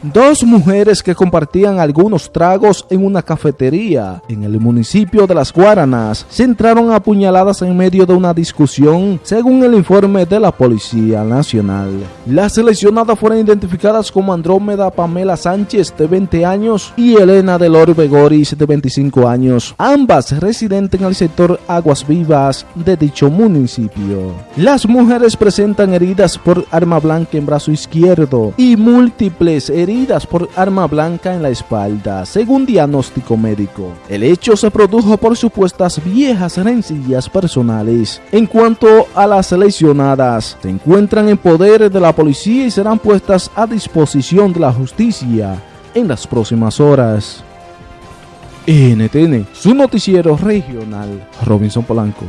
Dos mujeres que compartían algunos tragos en una cafetería en el municipio de Las Guaranas se entraron apuñaladas en medio de una discusión, según el informe de la Policía Nacional. Las lesionadas fueron identificadas como Andrómeda Pamela Sánchez, de 20 años, y Elena del Orbe Goris, de 25 años, ambas residentes en el sector Aguas Vivas de dicho municipio. Las mujeres presentan heridas por arma blanca en brazo izquierdo y múltiples heridas por arma blanca en la espalda, según diagnóstico médico. El hecho se produjo por supuestas viejas rencillas personales. En cuanto a las lesionadas, se encuentran en poder de la policía y serán puestas a disposición de la justicia en las próximas horas. NTN, su noticiero regional, Robinson Polanco.